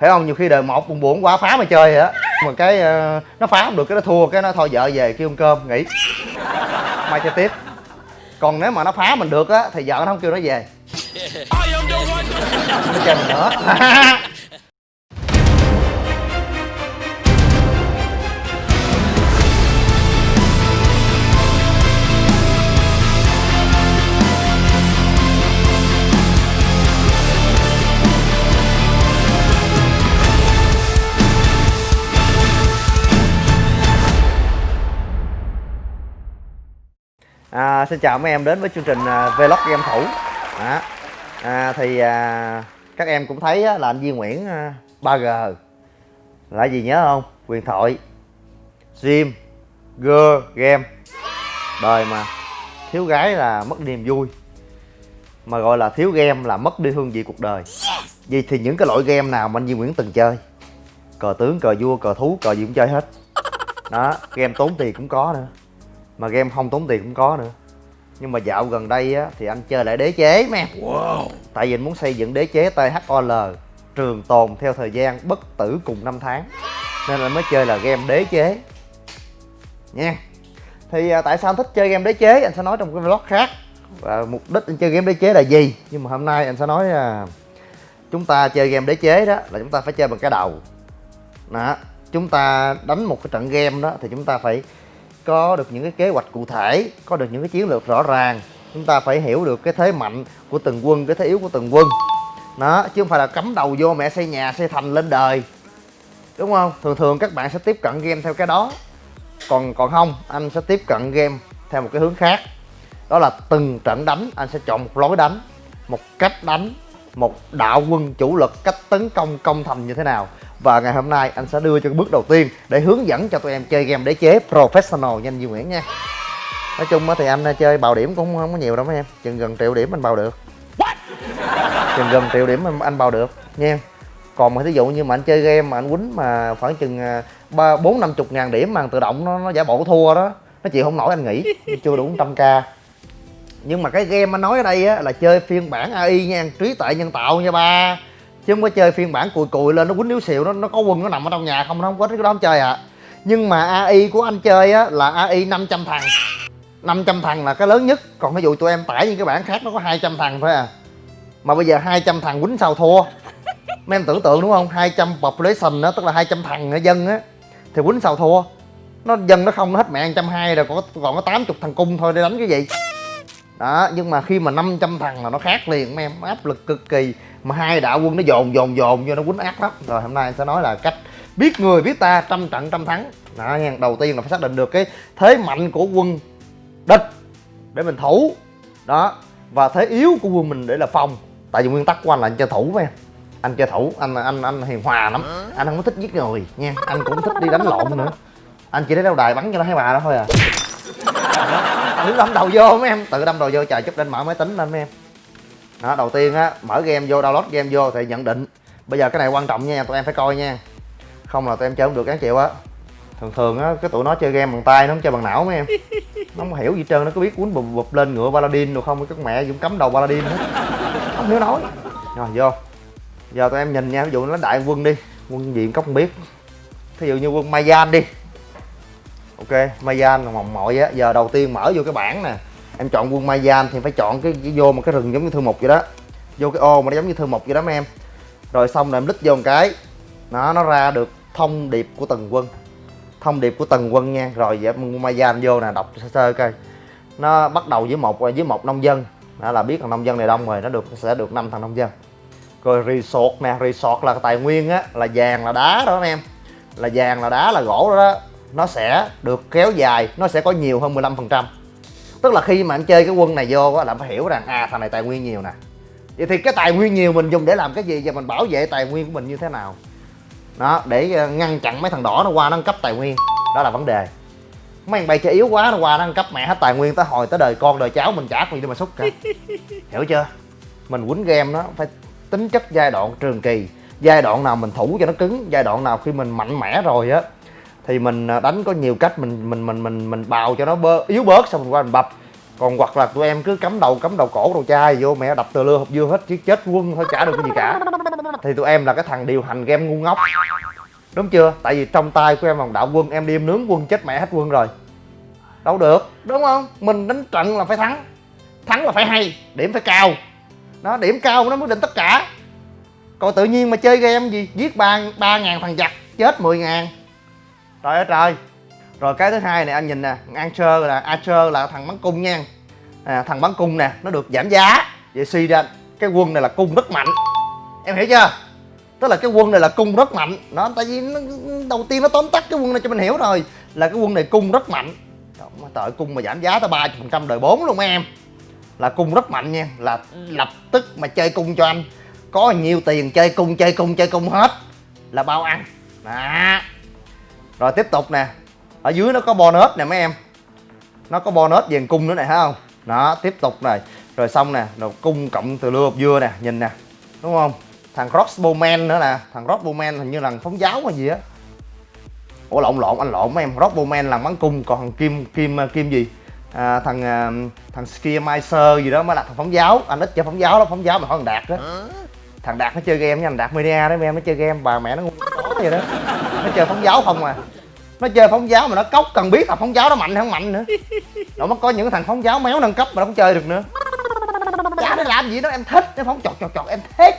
thấy không? Nhiều khi đời một buồn buồn quá phá mà chơi vậy á. Mà cái uh, nó phá không được cái nó thua cái nó thôi vợ về kêu ăn cơm nghỉ. Mai chơi tiếp. Còn nếu mà nó phá mình được á thì vợ nó không kêu nó về. Nó chơi mình nữa À, xin chào mấy em đến với chương trình uh, Vlog game thủ. À, à, Thì à, các em cũng thấy á, là anh Duy Nguyễn à, 3G Là gì nhớ không? Quyền thoại Gym Girl Game. Đời mà Thiếu gái là mất niềm vui. Mà gọi là thiếu game là mất đi hương vị cuộc đời. Vì thì những cái loại game nào mà anh Duy Nguyễn từng chơi? Cờ tướng, cờ vua, cờ thú, cờ gì cũng chơi hết. Đó, game tốn tiền cũng có nữa mà game không tốn tiền cũng có nữa. Nhưng mà dạo gần đây á thì anh chơi lại đế chế em wow. tại vì anh muốn xây dựng đế chế THOL trường tồn theo thời gian bất tử cùng năm tháng. Nên là mới chơi là game đế chế. Nha. Thì à, tại sao anh thích chơi game đế chế? Anh sẽ nói trong cái vlog khác. Và mục đích anh chơi game đế chế là gì? Nhưng mà hôm nay anh sẽ nói là chúng ta chơi game đế chế đó là chúng ta phải chơi bằng cái đầu. Đó. Chúng ta đánh một cái trận game đó thì chúng ta phải có được những cái kế hoạch cụ thể, có được những cái chiến lược rõ ràng. Chúng ta phải hiểu được cái thế mạnh của từng quân, cái thế yếu của từng quân. Đó, chứ không phải là cắm đầu vô mẹ xây nhà, xây thành lên đời. Đúng không? Thường thường các bạn sẽ tiếp cận game theo cái đó. Còn còn không, anh sẽ tiếp cận game theo một cái hướng khác. Đó là từng trận đánh, anh sẽ chọn một lối đánh, một cách đánh, một đạo quân chủ lực cách tấn công công thành như thế nào và ngày hôm nay anh sẽ đưa cho cái bước đầu tiên để hướng dẫn cho tụi em chơi game đế chế professional nhanh Duy Nguyễn nha. Nói chung thì anh chơi bào điểm cũng không có nhiều đâu mấy em. Chừng gần triệu điểm anh bào được. Chừng gần triệu điểm anh bào được nha. Còn mà thí dụ như mà anh chơi game mà anh quýnh mà khoảng chừng à, ba bốn năm chục ngàn điểm mà tự động nó, nó giả bộ thua đó nó chịu không nổi anh nghĩ chưa đủ trăm k. Nhưng mà cái game anh nói ở đây á là chơi phiên bản AI nha trí tuệ nhân tạo nha ba chứ không có chơi phiên bản cùi cùi lên nó quýnh yếu xịu nó nó có quân nó nằm ở trong nhà không nó không có cái đó không chơi ạ à. Nhưng mà AI của anh chơi á là AI 500 thằng. 500 thằng là cái lớn nhất. Còn ví dụ tụi em tải những cái bản khác nó có 200 thằng thôi à. Mà bây giờ 200 thằng quýnh sao thua? Mấy em tưởng tượng đúng không? 200 population đó tức là 200 thằng ở dân á thì quýnh sao thua? Nó dân nó không nó hết mẹ 120 rồi còn có, còn có 80 thằng cung thôi để đánh cái gì? Đó, nhưng mà khi mà 500 thằng là nó khác liền, mấy em, áp lực cực kỳ. Mà hai đạo quân nó dồn dồn dồn vô, nó quýnh ác lắm. Rồi hôm nay sẽ nói là cách biết người, biết ta, trăm trận, trăm thắng. Đó nha đầu tiên là phải xác định được cái thế mạnh của quân địch để mình thủ. Đó, và thế yếu của quân mình để là phòng. Tại vì nguyên tắc của anh là anh chơi thủ với em. Anh chơi thủ, anh anh anh hiền hòa lắm. Anh không có thích giết người nha anh cũng thích đi đánh lộn nữa. Anh chỉ để đeo đài bắn cho nó thấy bà đó thôi à đứng đâm đầu vô mấy em. Tự đâm đầu vô chờ chút lên mở máy tính lên mấy em. Đó, đầu tiên á, mở game vô, download game vô thì nhận định. Bây giờ cái này quan trọng nha, tụi em phải coi nha. Không là tụi em chơi không được đáng chịu á. Thường thường á, cái tụi nó chơi game bằng tay, nó không chơi bằng não mấy em. Nó không hiểu gì trơn, nó có biết cuốn bụp bụp lên ngựa paladin được không các mẹ cũng cấm đầu paladin hết. Không hiểu nói. Rồi, vô. Giờ tụi em nhìn nha, ví dụ nó đại quân đi, quân gì cốc không biết. Thí dụ như quân mayan đi ok mayan là mòng mội á. Giờ đầu tiên mở vô cái bảng nè. Em chọn quân Mayan thì phải chọn cái, cái vô một cái rừng giống như thư mục vậy đó. Vô cái ô mà nó giống như thư mục vậy đó mấy em. Rồi xong rồi em lít vô một cái. Nó nó ra được thông điệp của từng quân. Thông điệp của từng quân nha. Rồi vậy quân Mayan vô nè đọc sơ sơ coi. Nó bắt đầu với một với một nông dân. Đó là biết là nông dân này đông rồi nó được sẽ được năm thằng nông dân. Rồi resort nè resort là tài nguyên á là vàng là đá đó mấy em. Là vàng là đá là gỗ đó, đó nó sẽ được kéo dài nó sẽ có nhiều hơn 15 phần trăm. Tức là khi mà anh chơi cái quân này vô á là phải hiểu rằng à thằng này tài nguyên nhiều nè. Vậy thì cái tài nguyên nhiều mình dùng để làm cái gì và mình bảo vệ tài nguyên của mình như thế nào? Đó để ờ, ngăn chặn mấy thằng đỏ nó qua nó cấp tài nguyên. Đó là vấn đề. Mấy thằng bay chơi yếu quá nó qua nó cấp mẹ hết tài nguyên tới hồi tới đời con đời cháu mình trả gì để mà xúc cả. Hiểu chưa? Mình quýnh game nó phải tính chất giai đoạn trường kỳ. Giai đoạn nào mình thủ cho nó cứng giai đoạn nào khi mình mạnh mẽ rồi á thì mình à, đánh có nhiều cách mình mình mình mình mình bào cho nó bơ, yếu bớt xong mình qua mình bập. Còn hoặc là tụi em cứ cắm đầu cắm đầu cổ đầu chai vô mẹ đập tờ lưa hộp dưa hết chứ chết quân thôi chả được cái gì cả. Thì tụi em là cái thằng điều hành game ngu ngốc. Đúng chưa? Tại vì trong tay của em vòng đạo quân em đi em nướng quân chết mẹ hết quân rồi. Đâu được. Đúng không? Mình đánh trận là phải thắng. Thắng là phải hay điểm phải cao. Nó điểm cao nó quyết định tất cả. Còn tự nhiên mà chơi game gì? Giết ba ba ngàn thằng giặc chết 10 ngàn trời ơi trời. Rồi cái thứ hai này anh nhìn nè Archer là Archer là thằng bắn cung nha. À, thằng bắn cung nè nó được giảm giá. Vậy suy ra cái quân này là cung rất mạnh. Em hiểu chưa? Tức là cái quân này là cung rất mạnh. Nó tại vì nó, đầu tiên nó tóm tắt cái quân này cho mình hiểu rồi là cái quân này cung rất mạnh. Mà tội cung mà giảm giá tới ba phần trăm đời 4 luôn em. Là cung rất mạnh nha là lập tức mà chơi cung cho anh. Có nhiều tiền chơi cung chơi cung chơi cung hết. Là bao ăn. Đó rồi tiếp tục nè. Ở dưới nó có bonus nè mấy em. Nó có bonus dàn cung nữa này thấy không? Đó tiếp tục này. Rồi xong nè rồi cung cộng từ lưa hộp dưa nè nhìn nè. Đúng không? Thằng crossbowman nữa nè. Thằng crossbowman hình như là phóng giáo hay gì á. Ủa lộn lộn anh lộn mấy em. Crossbowman là bắn cung còn thằng kim kim kim gì? À, thằng à, thằng Skiermeister gì đó mới là thằng phóng giáo. Anh ít chơi phóng giáo đó phóng giáo mà hỏi thằng đạt đó thằng đạt nó chơi game nha, thằng đạt media đó, em nó chơi game, bà mẹ nó ngu vậy đó. Nó chơi phóng giáo không à. Nó chơi phóng giáo mà nó cốc, cần biết là phóng giáo nó mạnh hay không mạnh nữa. Nó mới có những thằng phóng giáo méo nâng cấp mà nó không chơi được nữa. Chả nó làm gì đó, em thích nó phóng chọt chọt chọt, em thích.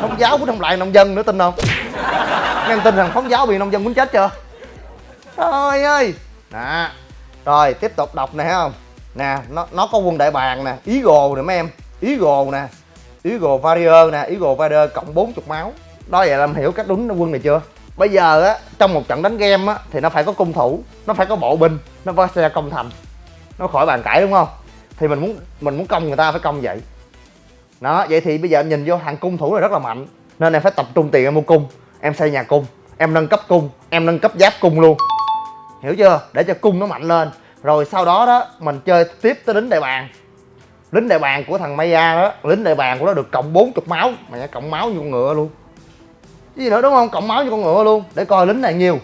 Phóng giáo cũng không lại nông dân nữa, tin không? Em tin rằng phóng giáo bị nông dân muốn chết chưa? Trời ơi. Nè, rồi, tiếp tục đọc nè không? Nè, nó nó có quân đại bàng nè, ý gồ nè mấy em, ý gồ nè. Eagle warrior nè, Eagle warrior cộng 40 máu. Đó vậy là em hiểu cách đúng quân này chưa? Bây giờ á, trong một trận đánh game á, thì nó phải có cung thủ, nó phải có bộ binh, nó phải xe công thành. Nó khỏi bàn cãi, đúng không? Thì mình muốn mình muốn công người ta phải công vậy. Đó, vậy thì bây giờ em nhìn vô hàng cung thủ này rất là mạnh, nên em phải tập trung tiền em mua cung, em xây nhà cung, em nâng cấp cung, em nâng cấp giáp cung luôn. Hiểu chưa? Để cho cung nó mạnh lên. Rồi sau đó đó, mình chơi tiếp tới đến đại bàn lính đại bàng của thằng Maya đó lính đại bàng của nó được cộng 40 máu. Mà cộng máu như con ngựa luôn. Cái gì nữa đúng không? Cộng máu như con ngựa luôn để coi lính này nhiều.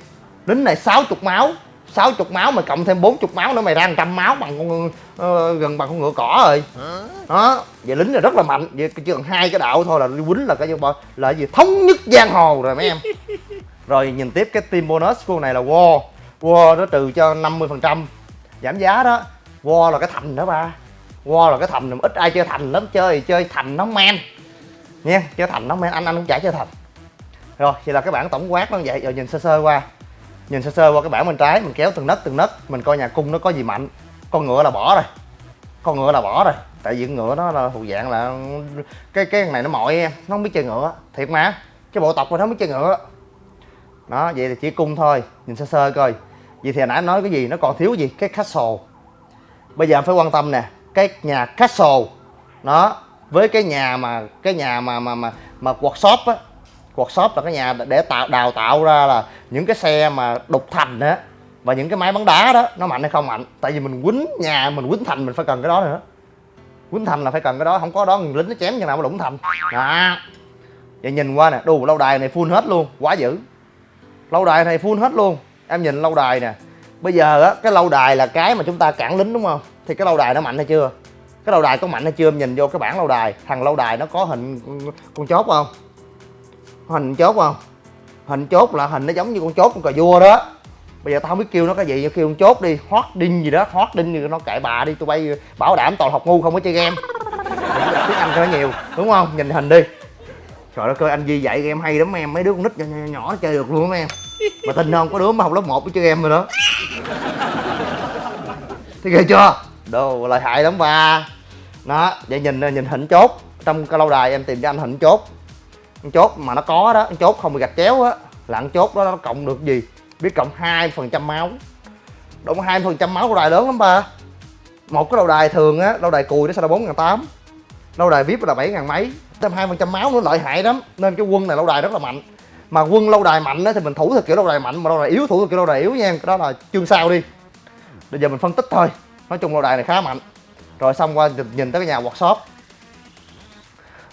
Lính này 60 máu 60 máu mà cộng thêm 40 máu nữa mày ra 100 máu bằng con uh, gần bằng con ngựa cỏ rồi. Đó vậy lính là rất là mạnh. Vậy chỉ cần hai cái đạo thôi là quýnh là cái gì là gì? Thống nhất giang hồ rồi mấy em. Rồi nhìn tiếp cái team bonus của này là war. War nó trừ cho 50 phần trăm giảm giá đó. War là cái thành đó ba Wow là cái thành, ít ai chơi thành lắm, chơi chơi thành nó men. Nha, chơi thành nó men, anh anh cũng chả chơi thành. Rồi, vậy là cái bảng tổng quát nó vậy, rồi nhìn sơ sơ qua. Nhìn sơ sơ qua cái bảng bên trái, mình kéo từng nấc từng nấc, mình coi nhà cung nó có gì mạnh. Con ngựa là bỏ rồi. Con ngựa là bỏ rồi. Tại vì ngựa nó là thuộc dạng là cái cái này nó mỏi em nó không biết chơi ngựa. Thiệt mà, cái bộ tộc mà nó không biết chơi ngựa. Đó, vậy thì chỉ cung thôi, nhìn sơ sơ coi. Vậy thì hồi nãy nói cái gì, nó còn thiếu gì? Cái castle. Bây giờ phải quan tâm nè cái nhà castle. Nó, với cái nhà mà, cái nhà mà mà mà mà workshop á, workshop là cái nhà để tạo, đào tạo ra là những cái xe mà đục thành á, và những cái máy bắn đá đó, nó mạnh hay không mạnh. Tại vì mình quýnh nhà, mình quýnh thành mình phải cần cái đó nữa. Quýnh thành là phải cần cái đó, không có đó lính nó chém như nào mà đụng thành. Đó. Vậy nhìn qua nè, đù, lâu đài này full hết luôn, quá dữ. Lâu đài này full hết luôn. Em nhìn lâu đài nè bây giờ á cái lâu đài là cái mà chúng ta cản lính đúng không? Thì cái lâu đài nó mạnh hay chưa? Cái lâu đài có mạnh hay chưa? Em nhìn vô cái bảng lâu đài. Thằng lâu đài nó có hình con chốt không? Hình chốt không? Hình chốt là hình nó giống như con chốt con cà vua đó. Bây giờ tao không biết kêu nó cái gì kêu con chốt đi. Hót đinh gì đó hót đinh gì nó cãi bà đi. Tụi bay bảo đảm toàn học ngu không có chơi game. Tiếng anh cho nó nhiều đúng không? Nhìn hình đi. Trời đất ơi anh Di dạy game hay lắm em. Mấy đứa con nít nhỏ, nhỏ, nhỏ nó chơi được luôn em. Mà tin không có đứa mà học lớp 1 chơi game rồi đó thấy ghê chưa? Đồ lợi hại lắm ba. Nó vậy nhìn nhìn hình chốt. Trong cái lâu đài em tìm cho anh hình chốt. Chốt mà nó có đó chốt không bị gạch chéo á, là chốt đó nó cộng được gì? Biết cộng hai phần trăm máu. Đúng, hai phần trăm máu lâu đài lớn lắm ba. Một cái lâu đài thường á, lâu đài cùi nó sẽ là bốn ngàn tám. Lâu đài vip là bảy ngàn mấy. Thêm hai phần trăm máu nó lợi hại lắm. Nên cái quân này lâu đài rất là mạnh. Mà quân lâu đài mạnh á, thì mình thủ theo kiểu lâu đài mạnh, mà lâu đài yếu thủ theo kiểu lâu đài yếu nha. Cái đó là chương sau đi bây giờ mình phân tích thôi. Nói chung lâu đài này khá mạnh. Rồi xong qua nhìn tới cái nhà workshop.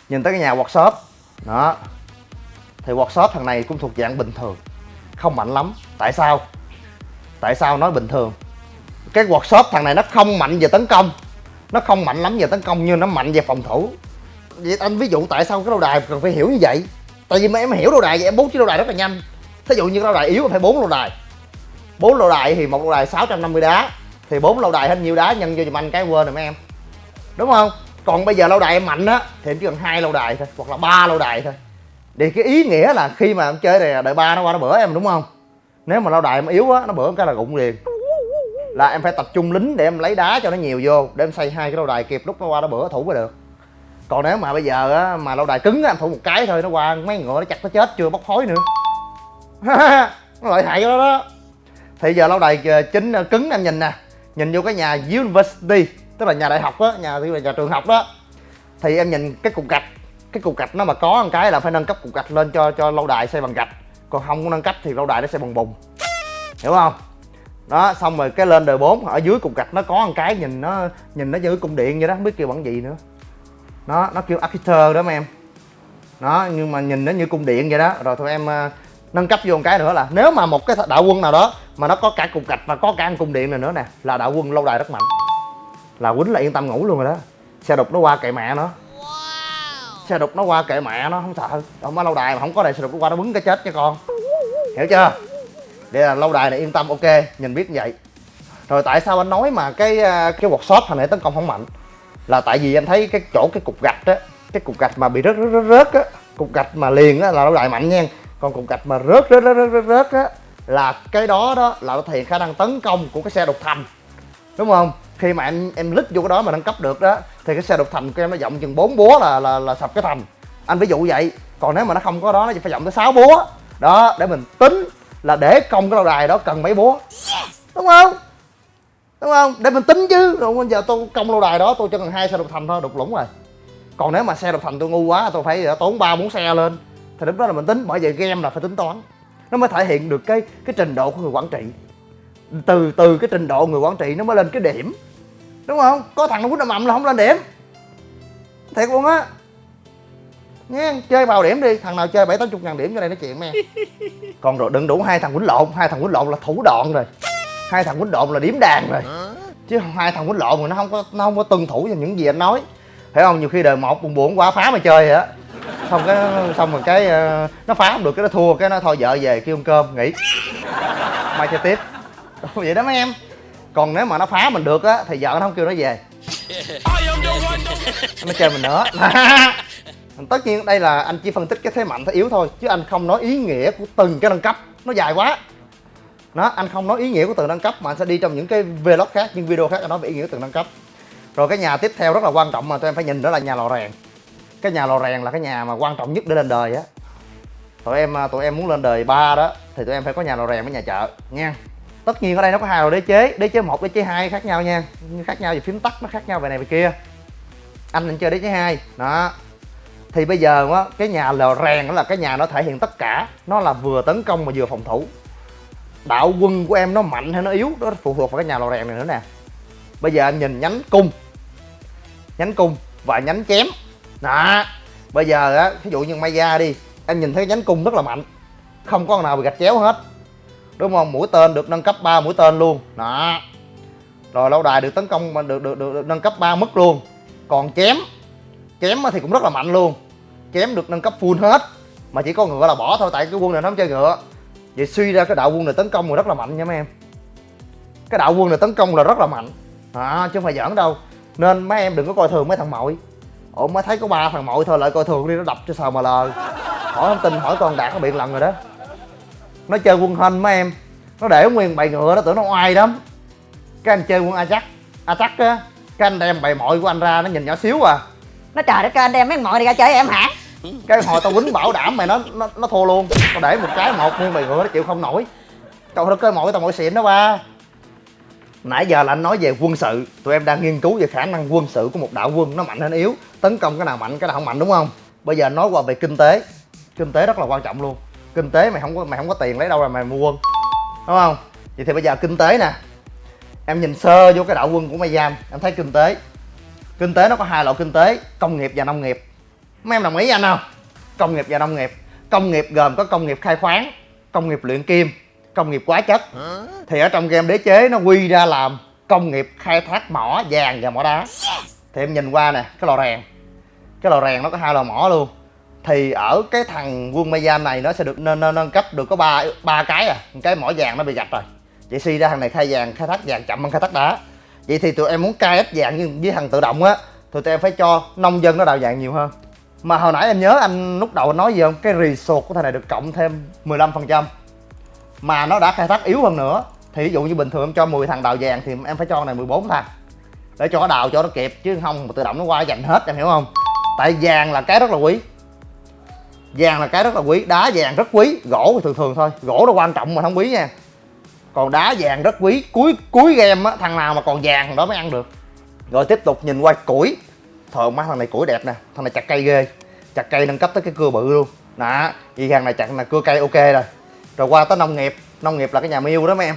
Nhìn tới cái nhà workshop. Đó. Thì workshop thằng này cũng thuộc dạng bình thường. Không mạnh lắm. Tại sao? Tại sao nói bình thường? Cái workshop thằng này nó không mạnh về tấn công. Nó không mạnh lắm về tấn công nhưng nó mạnh về phòng thủ. Vậy anh ví dụ tại sao cái lâu đài cần phải hiểu như vậy? Tại vì mà em hiểu lâu đài vậy em bố trí lâu đài rất là nhanh. Thí dụ như lâu đài yếu phải bốn lâu đài bốn lâu đài thì một lâu đài 650 đá. Thì bốn lâu đài hết nhiêu đá, nhân vô giùm anh cái quên rồi mấy em. Đúng không? Còn bây giờ lâu đài em mạnh á, thì em chỉ cần hai lâu đài thôi, hoặc là ba lâu đài thôi. Thì cái ý nghĩa là khi mà em chơi này, đợi ba nó qua nó bữa em, đúng không? Nếu mà lâu đài em yếu á, nó bữa cái là rụng liền. Là em phải tập trung lính để em lấy đá cho nó nhiều vô, để em xây hai cái lâu đài kịp lúc nó qua nó bữa thủ mới được. Còn nếu mà bây giờ á, mà lâu đài cứng á, em thủ một cái thôi, nó qua mấy ngựa nó chặt nó chết, chưa bốc khói nữa. Nó lợi hại đó đó thì giờ lâu đài ờ, chính ờ, cứng em nhìn nè. Nhìn vô cái nhà university, tức là nhà đại học á, nhà là nhà trường học đó. Thì em nhìn cái cục gạch, cái cục gạch nó mà có một cái là phải nâng cấp cục gạch lên cho cho lâu đài xây bằng gạch. Còn không có nâng cấp thì lâu đài nó sẽ bằng bùn hiểu không? Đó, xong rồi cái lên đời 4 ở dưới cục gạch nó có một cái nhìn nó nhìn nó như cung điện vậy đó, không biết kêu bằng gì nữa. Nó nó kêu architecture đó mấy em. Đó, nhưng mà nhìn nó như cung điện vậy đó. Rồi thôi em ờ, nâng cấp vô một cái nữa là nếu mà một cái đạo quân nào đó mà nó có cả cục gạch và có cả cung điện này nữa nè là đạo quân lâu đài rất mạnh. Là quýnh là yên tâm ngủ luôn rồi đó. Xe đục nó qua kệ mẹ nó. Xe đục nó qua kệ mẹ nó không sợ không có lâu đài mà không có đài xe đục nó qua nó bứng cái chết cho con. Hiểu chưa? Đây là lâu đài này yên tâm ok nhìn biết như vậy. Rồi tại sao anh nói mà cái à, cái workshop hồi nãy tấn công không mạnh? Là tại vì anh thấy cái chỗ cái cục gạch á cái cục gạch mà bị rớt rớt rớt, rớt á cục gạch mà liền á là lâu đài mạnh nha còn cục gạch mà rớt rớt rớt rớt rớt, rớt á là cái đó đó là nó thể hiện khả năng tấn công của cái xe đục thành. Đúng không? Khi mà em em lít vô cái đó mà nâng cấp được đó thì cái xe đục thành của em nó rộng chừng 4 búa là là là sập cái thành. Anh ví dụ vậy. Còn nếu mà nó không có đó nó chỉ phải rộng tới 6 búa. Đó để mình tính là để công cái lâu đài đó cần mấy búa. Đúng không? Đúng không? Để mình tính chứ. Rồi bây giờ tôi công lâu đài đó tôi chỉ cần hai xe đục thành thôi đục lũng rồi. Còn nếu mà xe đục thành tôi ngu quá tôi phải tốn ba bốn xe lên thì lúc đó là mình tính bởi vậy game là phải tính toán. Nó mới thể hiện được cái cái trình độ của người quản trị. Từ từ cái trình độ người quản trị nó mới lên cái điểm. Đúng không? Có thằng nó quýnh mầm là không lên điểm. Thiệt luôn á. Nha chơi vào điểm đi. Thằng nào chơi bảy tám chục ngàn điểm cho đây nói chuyện mẹ. Còn rồi đừng đủ hai thằng quýnh lộn. Hai thằng quýnh lộn là thủ đoạn rồi. Hai thằng quýnh lộn là điểm đàn rồi. Chứ hai thằng quýnh lộn rồi nó không có nó không có tuân thủ cho những gì anh nói. Thấy không? Nhiều khi đời một buồn buồn quá phá mà chơi vậy á xong cái, xong rồi cái ờ, nó phá không được, cái nó thua, cái nó thôi, vợ về kêu ăn cơm, nghỉ. Mai chơi tiếp. Vậy đó mấy em. Còn nếu mà nó phá mình được á, thì vợ nó không kêu nó về. Nó chơi mình nữa. Tất nhiên đây là anh chỉ phân tích cái thế mạnh, thế yếu thôi, chứ anh không nói ý nghĩa của từng cái nâng cấp. Nó dài quá. Nó, anh không nói ý nghĩa của từng nâng cấp, mà anh sẽ đi trong những cái vlog khác, những video khác, anh nói về ý nghĩa của từng nâng cấp. Rồi cái nhà tiếp theo rất là quan trọng mà tụi em phải nhìn đó là nhà lò rèn cái nhà lò rèn là cái nhà mà quan trọng nhất để lên đời á. Tụi em à, tụi em muốn lên đời ba đó, thì tụi em phải có nhà lò rèn với nhà chợ, nha. Tất nhiên ở đây nó có hai loại đế chế đế chế một, đế chế hai khác nhau nha. Khác nhau về phím tắt, nó khác nhau về này về kia. Anh định chơi đế chế hai, đó. Thì bây giờ á, cái nhà lò rèn đó là cái nhà nó thể hiện tất cả, nó là vừa tấn công mà vừa phòng thủ. Đạo quân của em nó mạnh hay nó yếu, đó phụ thuộc vào cái nhà lò rèn này nữa nè. Bây giờ anh nhìn nhánh cung nhánh cung và nhánh chém đó. Bây giờ á ví dụ như may ra đi em nhìn thấy nhánh cung rất là mạnh không có con nào bị gạch chéo hết. Đúng không? Mũi tên được nâng cấp 3 mũi tên luôn. Đó. Rồi lâu đài được tấn công mà được, được, được, được nâng cấp 3 mức luôn. Còn chém chém thì cũng rất là mạnh luôn. Chém được nâng cấp full hết. Mà chỉ có ngựa là bỏ thôi tại cái quân này nó không chơi ngựa. Vậy suy ra cái đạo quân này tấn công là rất là mạnh nha mấy em. Cái đạo quân này tấn công là rất là mạnh. À, chứ không phải giỡn đâu. Nên mấy em đừng có coi thường mấy thằng mội ủa mới thấy có ba thằng mội thôi lại coi thường đi nó đập cho sờ mà lờ. Hỏi không tin hỏi con đạt nó biện lần rồi đó. Nó chơi quân hên mấy em. Nó để nguyên bầy ngựa nó tưởng nó oai lắm. Cái anh chơi quân a chắc a chắc á cái anh đem bầy mội của anh ra nó nhìn nhỏ xíu à. Nó trời đất ơi anh đem mấy mội này ra chơi em hả? Cái hồi tao quýnh bảo đảm mày nó nó, nó thua luôn. Tao để một cái một nguyên bầy ngựa nó chịu không nổi. Trời đất ơi mội tao mội xịn đó ba nãy giờ là anh nói về quân sự. Tụi em đang nghiên cứu về khả năng quân sự của một đạo quân. Nó mạnh hay yếu. Tấn công cái nào mạnh, cái nào không mạnh, đúng không? Bây giờ nói qua về kinh tế. Kinh tế rất là quan trọng luôn. Kinh tế mày không có mày không có tiền lấy đâu ra mày mua quân. Đúng không? Vậy thì bây giờ kinh tế nè. Em nhìn sơ vô cái đạo quân của mày giam em thấy kinh tế. Kinh tế nó có hai loại kinh tế, công nghiệp và nông nghiệp. Mấy em đồng ý anh không? Công nghiệp và nông nghiệp. Công nghiệp gồm có công nghiệp khai khoáng, công nghiệp luyện kim công nghiệp quá chất. Thì ở trong game đế chế nó quy ra làm công nghiệp khai thác mỏ vàng và mỏ đá. Thì em nhìn qua nè cái lò rèn. Cái lò rèn nó có hai lò mỏ luôn. Thì ở cái thằng quân Mayan này nó sẽ được nâng, nâng, nâng cấp được có ba ba cái à. Cái mỏ vàng nó bị gạch rồi. Vậy suy ra thằng này khai vàng khai thác vàng chậm hơn khai thác đá. Vậy thì tụi em muốn cai ít vàng như với thằng tự động á tụi em phải cho nông dân nó đào vàng nhiều hơn. Mà hồi nãy em nhớ anh lúc đầu anh nói gì không? Cái resort của thằng này được cộng thêm 15 phần trăm mà nó đã khai thác yếu hơn nữa. Thì ví dụ như bình thường em cho 10 thằng đào vàng thì em phải cho này 14 thằng. Để cho nó đào cho nó kịp, chứ không mà tự động nó qua giành hết, em hiểu không? Tại vàng là cái rất là quý. Vàng là cái rất là quý, đá vàng rất quý. Gỗ thì thường thường thôi, gỗ nó quan trọng mà không quý nha. Còn đá vàng rất quý. Cuối cuối game á, thằng nào mà còn vàng thằng đó mới ăn được. Rồi tiếp tục nhìn qua củi. Thôi má, thằng này củi đẹp nè, thằng này chặt cây ghê. Chặt cây nâng cấp tới cái cưa bự luôn. Đó vì thằng này chặt là cưa cây ok rồi rồi qua tới nông nghiệp. Nông nghiệp là cái nhà miêu đó mấy em.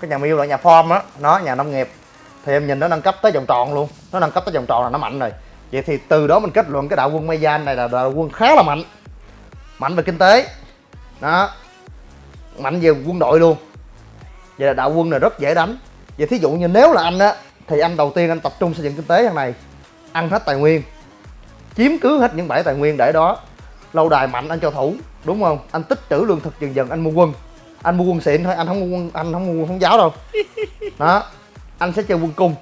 Cái nhà miêu là nhà farm á, nó nhà nông nghiệp. Thì em nhìn nó nâng cấp tới vòng tròn luôn. Nó nâng cấp tới vòng tròn là nó mạnh rồi. Vậy thì từ đó mình kết luận cái đạo quân Mayan này là đạo quân khá là mạnh. Mạnh về kinh tế. Đó. Mạnh về quân đội luôn. Vậy là đạo quân này rất dễ đánh. Vậy thí dụ như nếu là anh á, thì anh đầu tiên anh tập trung xây dựng kinh tế thằng này. Ăn hết tài nguyên. Chiếm cứ hết những bãi tài nguyên để đó lâu đài mạnh anh cho thủ đúng không? Anh tích trữ lương thực dần dần anh mua quân. Anh mua quân xịn thôi anh không mua quân anh không mua quân thống giáo đâu. Đó anh sẽ chơi quân cung.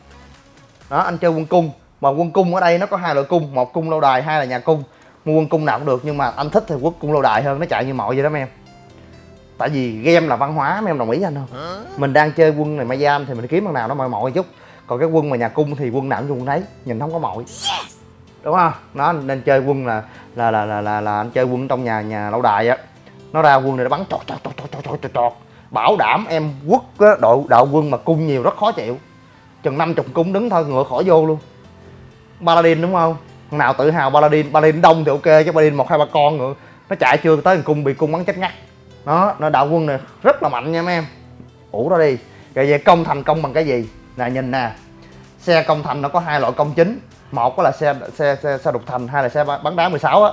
Đó anh chơi quân cung. Mà quân cung ở đây nó có hai loại cung một cung lâu đài hai là nhà cung. Mua quân cung nào cũng được nhưng mà anh thích thì quốc cung lâu đài hơn nó chạy như mọi vậy đó mấy em. Tại vì game là văn hóa mấy em đồng ý anh không? Mình đang chơi quân này mai giam thì mình kiếm bằng nào nó mọi mọi chút. Còn cái quân mà nhà cung thì quân nào cũng quân đấy nhìn không có mọi đúng không? Nó nên chơi quân là là là là là, là anh chơi quân trong nhà nhà lâu đài á. Nó ra quân này nó bắn chọt chọt chọt chọt chọt chọt bảo đảm em quất á, đội đạo quân mà cung nhiều rất khó chịu. Chừng năm chục cung đứng thôi ngựa khỏi vô luôn. Paladin đúng không? Thằng nào tự hào paladin? Paladin đông thì ok chứ paladin một hai ba con ngựa. Nó chạy chưa tới thằng cung bị cung bắn chết ngắt. Đó nó đạo quân này rất là mạnh nha mấy em. Ủ đó đi. Rồi về công thành công bằng cái gì? Nè nhìn nè. Xe công thành nó có hai loại công chính một là xe xe xe, xe đục thành hai là xe bắn đá 16 á.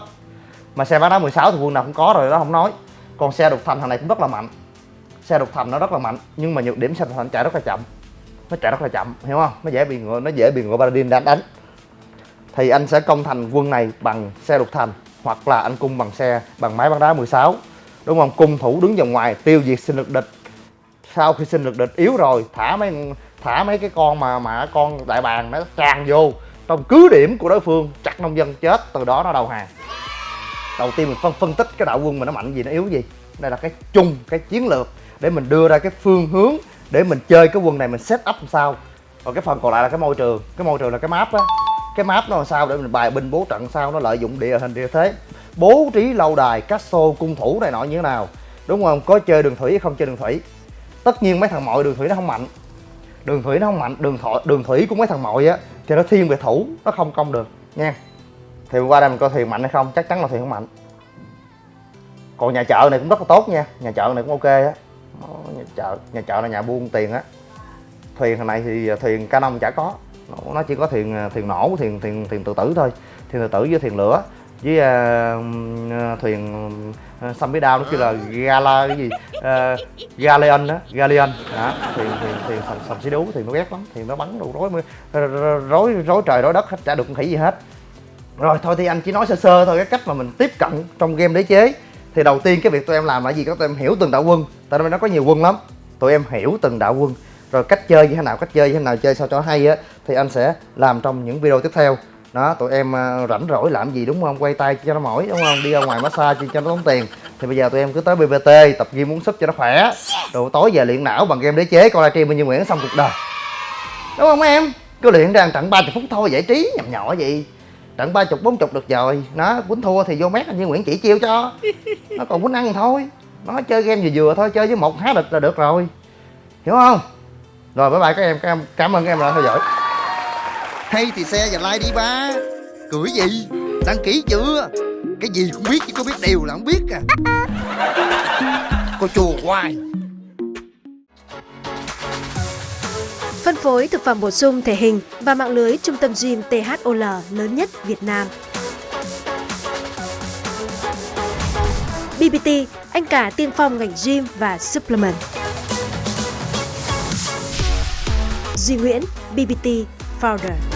Mà xe bắn đá 16 thì quân nào cũng có rồi đó không nói. Còn xe đục thành thằng này cũng rất là mạnh. Xe đục thành nó rất là mạnh nhưng mà nhược điểm xe đục thành chạy rất là chậm. Nó chạy rất là chậm hiểu không? Nó dễ bị ngựa nó dễ bị ngựa paladin đánh đánh. Thì anh sẽ công thành quân này bằng xe đục thành hoặc là anh cung bằng xe bằng máy bắn đá 16 đúng không? Cung thủ đứng vòng ngoài tiêu diệt sinh lực địch. Sau khi sinh lực địch yếu rồi thả mấy thả mấy cái con mà mà con đại bàng nó tràn vô trong cứ điểm của đối phương chặt nông dân chết, từ đó nó đầu hàng. Đầu tiên mình phân phân tích cái đạo quân mà nó mạnh gì, nó yếu gì. Đây là cái chung, cái chiến lược để mình đưa ra cái phương hướng để mình chơi cái quân này, mình set up làm sao. Còn cái phần còn lại là cái môi trường. Cái môi trường là cái map á. Cái map nó làm sao để mình bài binh bố trận sao, nó lợi dụng địa hình, địa thế. Bố trí lâu đài castle cung thủ này nọ như thế nào. Đúng không? Có chơi đường thủy hay không chơi đường thủy. Tất nhiên mấy thằng mọi đường thủy nó không mạnh. Đường thủy nó không mạnh, đường thọ, đường thủy của mấy thằng mọi á thì nó thiên về thủ, nó không công được, nha. Thì qua đây mình coi thuyền mạnh hay không, chắc chắn là thuyền không mạnh. Còn nhà chợ này cũng rất là tốt nha, nhà chợ này cũng ok á. Nhà chợ nhà chợ là nhà buôn tiền á. Thuyền này thì thuyền canon chả có. Nó chỉ có thuyền thuyền nổ thuyền thuyền thuyền tự tử thôi thuyền tự tử với thuyền lửa với uh, thuyền uh, xăm bí đao nó kêu là gala cái gì? Uh, galeon đó galeon. Đó thuyền thuyền thuyền sầm sầm xí đú thì nó ghét lắm thì nó bắn đủ rối rối rối trời rối đất hết chả được khỉ gì hết. Rồi thôi thì anh chỉ nói sơ sơ thôi cái cách mà mình tiếp cận trong game đế chế. Thì đầu tiên cái việc tụi em làm là gì? Các tụi em hiểu từng đạo quân. Tại vì nó có nhiều quân lắm. Tụi em hiểu từng đạo quân. Rồi cách chơi như thế nào cách chơi như thế nào chơi sao cho hay á thì anh sẽ làm trong những video tiếp theo đó, tụi em à, rảnh rỗi làm gì đúng không? Quay tay cho nó mỏi, đúng không? Đi ra ngoài massage cho nó tốn tiền. Thì bây giờ tụi em cứ tới bbt tập gym muốn súp cho nó khỏe. Rồi tối về luyện não bằng game đế chế, coi livestream bên như nguyễn xong cuộc đời. Đúng không em? Cứ luyện ra trận 30 phút thôi, giải trí, nhầm nhỏ gì? Trận ba chục bốn chục được rồi. Nó quýnh thua thì vô mét anh như nguyễn chỉ chiêu cho. Nó còn quýnh ăn thôi. Nó chơi game vừa vừa thôi, chơi với một há địch là được rồi. Hiểu không? Rồi, bye bye các em. Các em cảm ơn các em đã theo dõi hay thì xe và like đi ba. Cười gì? Đăng ký chưa? Cái gì cũng biết chứ có biết điều là không biết à. Cô chùa hoài. Phân phối thực phẩm bổ sung thể hình và mạng lưới trung tâm gym THOL lớn nhất Việt Nam. BBT, anh cả tiên phong ngành gym và supplement. Duy Nguyễn, BBT Founder.